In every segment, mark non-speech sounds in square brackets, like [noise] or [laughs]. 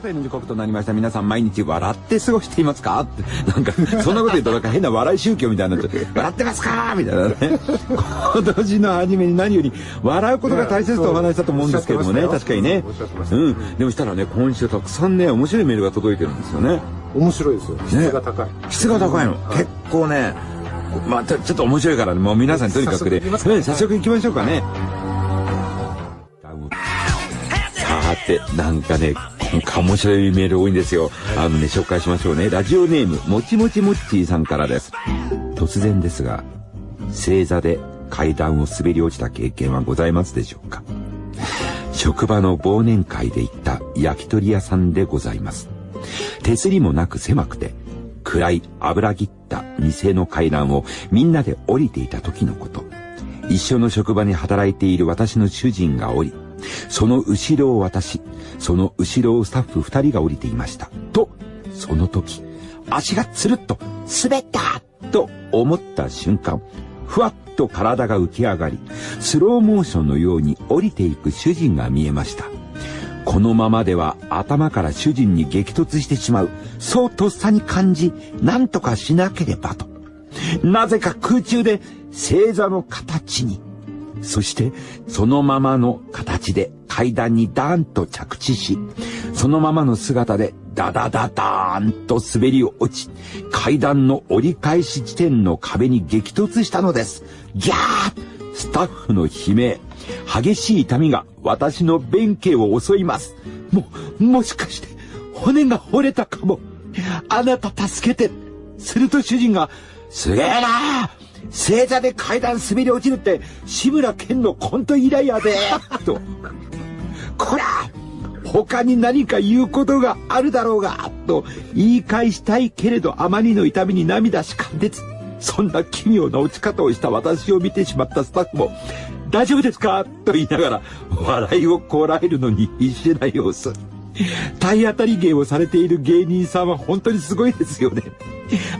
方の時刻となりました。皆さん毎日笑って過ごしていますか？って。なんか、そんなこと言うとなんか変な笑い宗教みたいになっちゃって、笑ってますか？みたいなね。今年の初めに何より笑うことが大切とお話したと思うんですけどもね、確かにね。うん。でもしたらね、今週たくさんね、面白いメールが届いてるんですよね。面白いですよ。質が高い。質が高いの。結構ね、まあちょっと面白いから、もう皆さんとにかくで、ね、早速行きましょうかね。さて、なんかね、面白いメール多いんですよ。あのね、紹介しましょうね。ラジオネーム、もちもちもっちーさんからです。突然ですが、正座で階段を滑り落ちた経験はございますでしょうか？職場の忘年会で行った焼き鳥屋さんでございます。手すりもなく狭くて、暗い油切った店の階段をみんなで降りていた時のこと。一緒の職場に働いている私の主人が降り、その後ろを私、その後ろをスタッフ二人が降りていました。と、その時、足がつるっと滑ったと思った瞬間、ふわっと体が浮き上がり、スローモーションのように降りていく主人が見えました。このままでは頭から主人に激突してしまう。そうとっさに感じ、何とかしなければと。なぜか空中で星座の形に。そしてそのままの形で階段にダーンと着地し、そのままの姿でダダダダーンと滑り落ち、階段の折り返し地点の壁に激突したのです。ギャースタッフの悲鳴。激しい痛みが私の弁慶を襲います。も、もしかして骨が折れたかも。あなた助けて。すると主人が、すげえな正座で階段滑り落ちるって、志村けんのコント以来やで。と。こら他に何か言うことがあるだろうが、と言い返したいけれどあまりの痛みに涙しかんでつ。そんな奇妙な落ち方をした私を見てしまったスタッフも、大丈夫ですか？と言いながら、笑いをこらえるのに必死な様子。体当たり芸をされている芸人さんは本当にすごいですよね。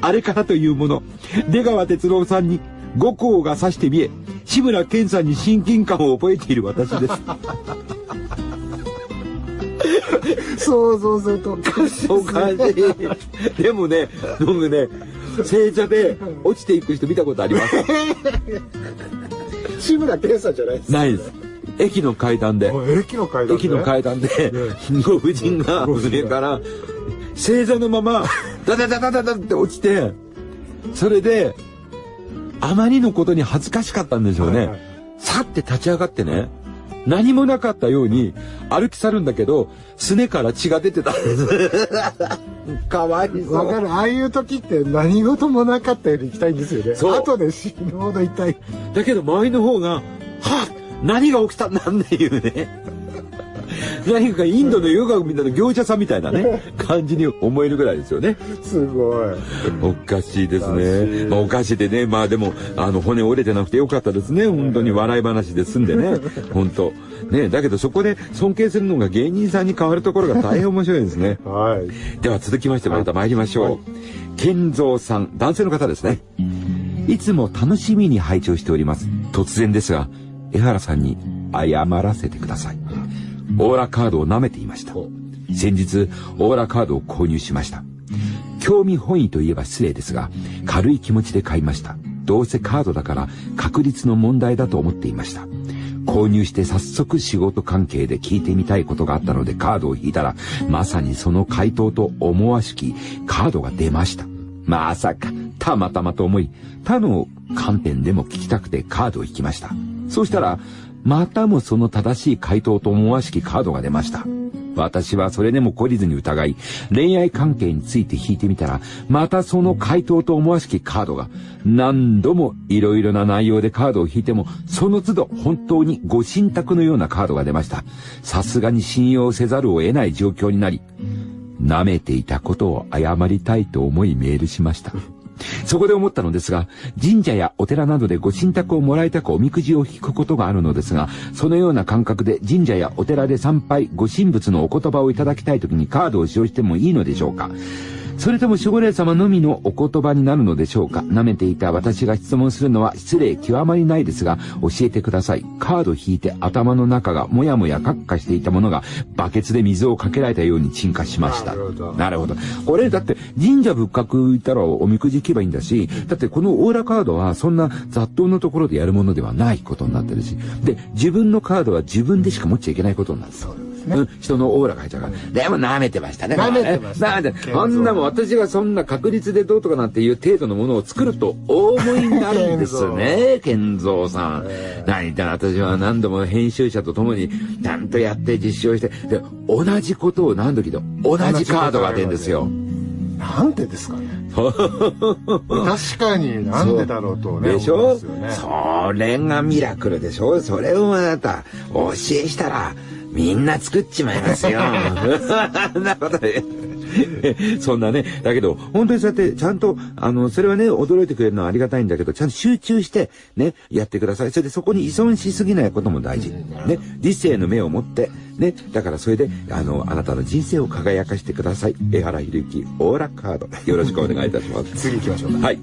あれからというもの、出川哲朗さんに五行が指してみえ、志村けんさんに親近感を覚えている私です。想像するとおかしい、おかしい。でもね、僕ね、正座で落ちていく人見たことあります。志村けんさんじゃないですないです。駅の階段で。駅の階段で、駅の階段で、ご婦人が上から、正座のまま、ダダダダダダって落ちて、それで、あまりのことに恥ずかしかったんでしょうね。さって立ち上がってね、何もなかったように歩き去るんだけど、すねから血が出てたんです。[laughs] かわいそう。わかる。ああいう時って何事もなかったように行きたいんですよね。そう。後で死ぬほど痛い。だけど周りの方が、はっ何が起きたんだっていうね。何かインドのヨガみたいな業者さんみたいなね、[laughs] 感じに思えるぐらいですよね。すごい。おかしいですね。まあおかしいでね、まあでも、あの骨折れてなくてよかったですね。本当に笑い話で済んでね。[laughs] 本当。ね、だけどそこで尊敬するのが芸人さんに変わるところが大変面白いですね。[laughs] はい。では続きましてまた参りましょう。健三さん、男性の方ですね。いつも楽しみに拝聴しております。突然ですが、江原さんに謝らせてください。オーラカードを舐めていました。先日、オーラカードを購入しました。興味本位といえば失礼ですが、軽い気持ちで買いました。どうせカードだから確率の問題だと思っていました。購入して早速仕事関係で聞いてみたいことがあったのでカードを引いたら、まさにその回答と思わしきカードが出ました。まさか、たまたまと思い、他の観点でも聞きたくてカードを引きました。そうしたら、またもその正しい回答と思わしきカードが出ました。私はそれでも懲りずに疑い、恋愛関係について引いてみたら、またその回答と思わしきカードが、何度も色々な内容でカードを引いても、その都度本当にご神託のようなカードが出ました。さすがに信用せざるを得ない状況になり、舐めていたことを謝りたいと思いメールしました。そこで思ったのですが、神社やお寺などでご神託をもらいたくおみくじを引くことがあるのですが、そのような感覚で神社やお寺で参拝、ご神仏のお言葉をいただきたい時にカードを使用してもいいのでしょうか。それとも守護霊様のみのお言葉になるのでしょうか？舐めていた私が質問するのは失礼極まりないですが、教えてください。カード引いて頭の中がもやもやカッカしていたものが、バケツで水をかけられたように沈下しました。なるほど。なるほど。これ、だって神社仏閣行ったらおみくじ行けばいいんだし、だってこのオーラカードはそんな雑踏のところでやるものではないことになってるし、で、自分のカードは自分でしか持っちゃいけないことになる。そうね、うん、人のオーラが入っちゃうから。でも舐めてましたね。舐めてました。舐めて。あんなもん私がそんな確率でどうとかなんていう程度のものを作ると大思いになるんですね、[laughs] 健三さん。何言ったら私は何度も編集者と共にちゃんとやって実証して、で、同じことを何度聞いて同じカードが出るんですよ。なんでですかね [laughs] 確かになんでだろうとね。でしょ、ね、それがミラクルでしょ？それをあなた教えしたらみんな作っちまいますよ。そ [laughs] んなことで。そんなね。だけど、本当にそうやって、ちゃんと、あの、それはね、驚いてくれるのはありがたいんだけど、ちゃんと集中して、ね、やってください。それでそこに依存しすぎないことも大事。ね、理性の目を持って、ね、だからそれで、あの、あなたの人生を輝かしてください。江原博之、オーラカード。よろしくお願いいたします。[laughs] 次行きましょう。はい。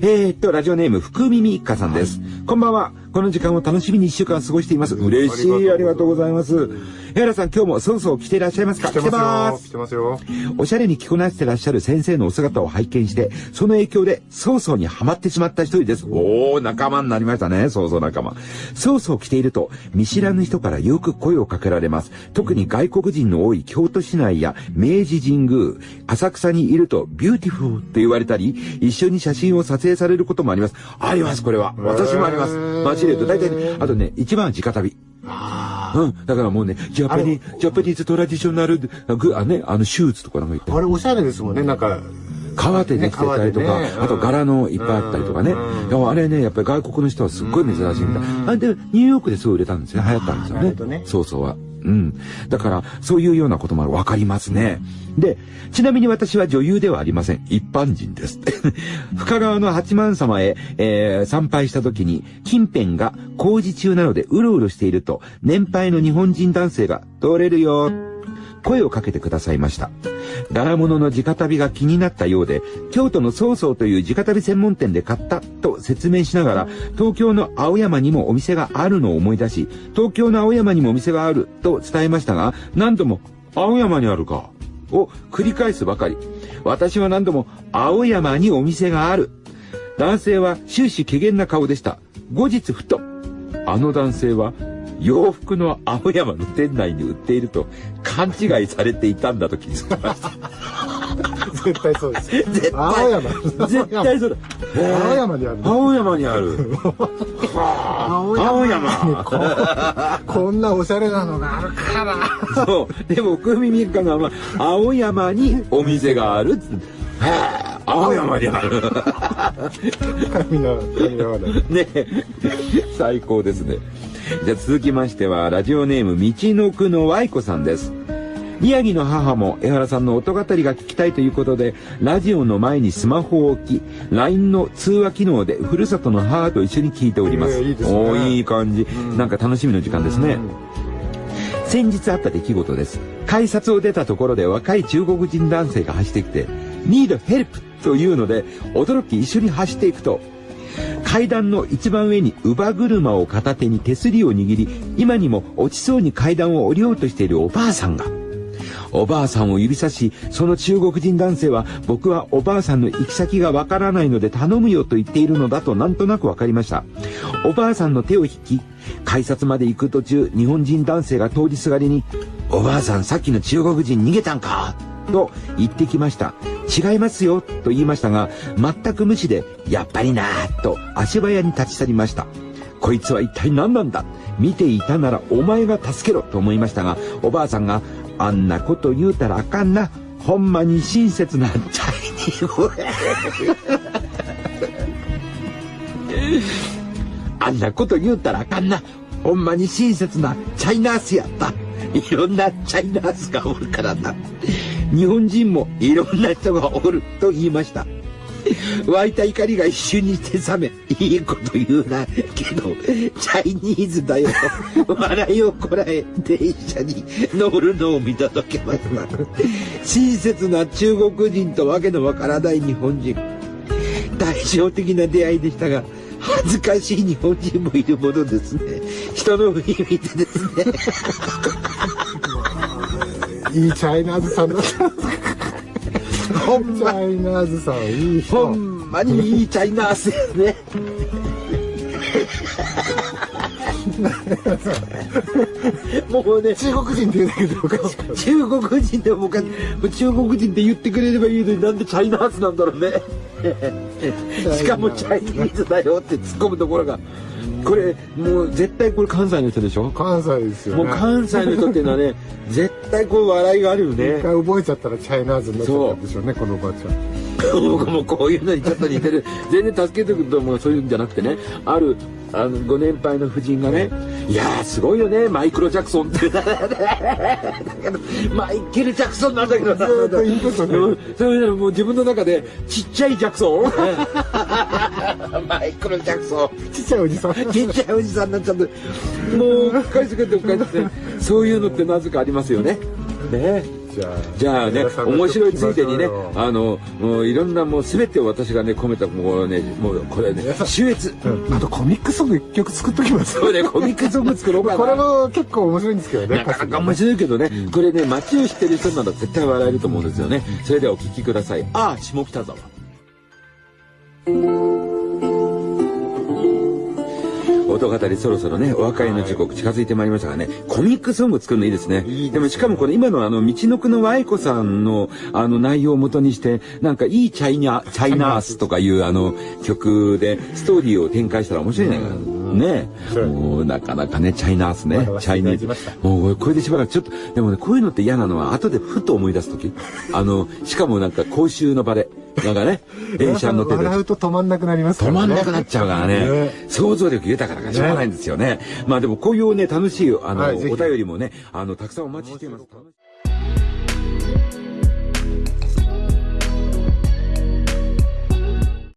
えー、っと、ラジオネーム、福耳一家さんです。こんばんは。この時間を楽しみに一週間過ごしています。嬉しい。ありがとうございます。江原さん、今日もそろそろ来ていらっしゃいますか？来てます。来てますよ。おしゃれに着こなしてらっしゃる先生のお姿を拝見して、その影響で、曹操にハマってしまった一人です。おー、仲間になりましたね。曹操仲間。曹操着ていると、見知らぬ人からよく声をかけられます。特に外国人の多い京都市内や明治神宮、浅草にいると、 beautiful って言われたり、一緒に写真を撮影されることもあります。あります、これは。私もあります。大体ね、あとね、一番は直足袋。あうん。だからもうね、 Japane-, Japanese traditional、グあね、あの、シューズとかなんか言って。あれ、おしゃれですもんね、なんか。革でできてたりとか、ねね、あと柄のいっぱいあったりとかね。あれね、やっぱり外国の人はすっごい珍しいみたい。あで、ニューヨークですごい売れたんですよ。流行ったんですよね。ねそうそうは。うん。だから、そういうようなこともわかりますね。で、ちなみに私は女優ではありません。一般人です。[laughs] 深川の八幡様へ、えー、参拝した時に、近辺が工事中なのでうろうろしていると、年配の日本人男性が、通れるよ、声をかけてくださいました。柄物の直旅が気になったようで、京都の曹操という直旅専門店で買ったと説明しながら、東京の青山にもお店があるのを思い出し、東京の青山にもお店があると伝えましたが、何度も、青山にあるか、を繰り返すばかり。私は何度も、青山にお店がある。男性は終始怪げな顔でした。後日ふと、あの男性は洋服の青山の店内に売っていると勘違いされていたんだと気づきました。絶対そうです。絶対。青山。絶対そうだ。青山にある。青山にある。青山こんなおしゃれなのがあるから。そう。でも、福耳三日が、青山にお店がある。青山にある。[laughs] ね最高ですね。じゃあ続きましては、ラジオネーム、道のくのワイコさんです。宮城の母も江原さんの音語りが聞きたいということで、ラジオの前にスマホを置き、LINE の通話機能でふるさとの母と一緒に聞いております。えー、いいですね。おいい感じ、うん。なんか楽しみの時間ですね。先日あった出来事です。改札を出たところで若い中国人男性が走ってきて、need help というので、驚き一緒に走っていくと、階段の一番上に乳母車を片手に手すりを握り、今にも落ちそうに階段を降りようとしているおばあさんが、おばあさんを指さし、その中国人男性は、僕はおばあさんの行き先がわからないので頼むよと言っているのだとなんとなくわかりました。おばあさんの手を引き、改札まで行く途中、日本人男性が通りすがりに、おばあさんさっきの中国人逃げたんか？と言ってきました。違いますよと言いましたが、全く無視で、やっぱりなぁと足早に立ち去りました。こいつは一体何なんだ？見ていたならお前が助けろと思いましたが、おばあさんが、あんなこと言うたらあかんな。ほんまに親切なチャイニー [laughs] あんなこと言うたらあかんな。ほんまに親切なチャイナースやった。いろんなチャイナースがおるからな。日本人もいろんな人がおると言いました。湧いた怒りが一瞬にして冷め、いいこと言うな。けど、チャイニーズだよ。笑いをこらえ、電車に乗るのを見届けますわ。親切な中国人とわけのわからない日本人。対照的な出会いでしたが、恥ずかしい日本人もいるものですね。人の振り見てですね。いいチャイナーズさんだった。ほんま。チャイナーズさん、いい人。ほんまにいいチャイナーズですね。もうね、中国人って言うだけでおかしく中国人でもか中国人って言ってくれればいいのになんでチャイナーズなんだろうね。しかもチャイニーズだよって突っ込むところが。これもう絶対これ関西の人でしょ？関西ですよ、ね、もう関西の人っていうのはね [laughs] 絶対こう笑いがあるよね。一回覚えちゃったらチャイナーズになっちゃったんでしょうねこのおばあちゃん。僕もこういうのにちょっと似てる。全然助けてくると思うそういうんじゃなくてねあるあのご年配の夫人がね「いやーすごいよねマイクロ・ジャクソン」っ [laughs] てマイケル・ジャクソンなんだけどずっとインプットね。それもう自分の中でちっちゃいジャクソン。[laughs] マイクロ・ジャクソン。ちっちゃいおじさん。ちっちゃいおじさんになっちゃって。もう返してくれて返して。そういうのってなぜかありますよねね。じゃあね面白いついでにねあのもういろんなもう全てを私がね込めたもうねもうこれね秀逸、あとコミックソング一曲作っときます。そうねコミックソング作ろうかな。これも結構面白いんですけどねなかなか面白いけどね、これね街を知ってる人なら絶対笑えると思うんですよね、それではお聴きください。ああ下北沢音語りそろそろね、お別れの時刻近づいてまいりましたがね、コミックソング作るのいいですね。いいでもしかもこれ今のあの、道のくのワイコさんのあの内容をもとにして、なんかいいチャイナ、チャイナースとかいうあの曲でストーリーを展開したら面白いね。ねもうなかなかね、チャイナースね。チャイナーもうこれでしばらくちょっと、でもね、こういうのって嫌なのは後でふと思い出すとき。[laughs] あの、しかもなんか公衆の場で。なんかね、電車に乗ってて。笑うと止まんなくなりますからね。止まんなくなっちゃうからね。ね想像力豊かだからしょうがないんですよね。ねまあでもこういうね、楽しい、あの、はい、お便りもね、あの、たくさんお待ちしています。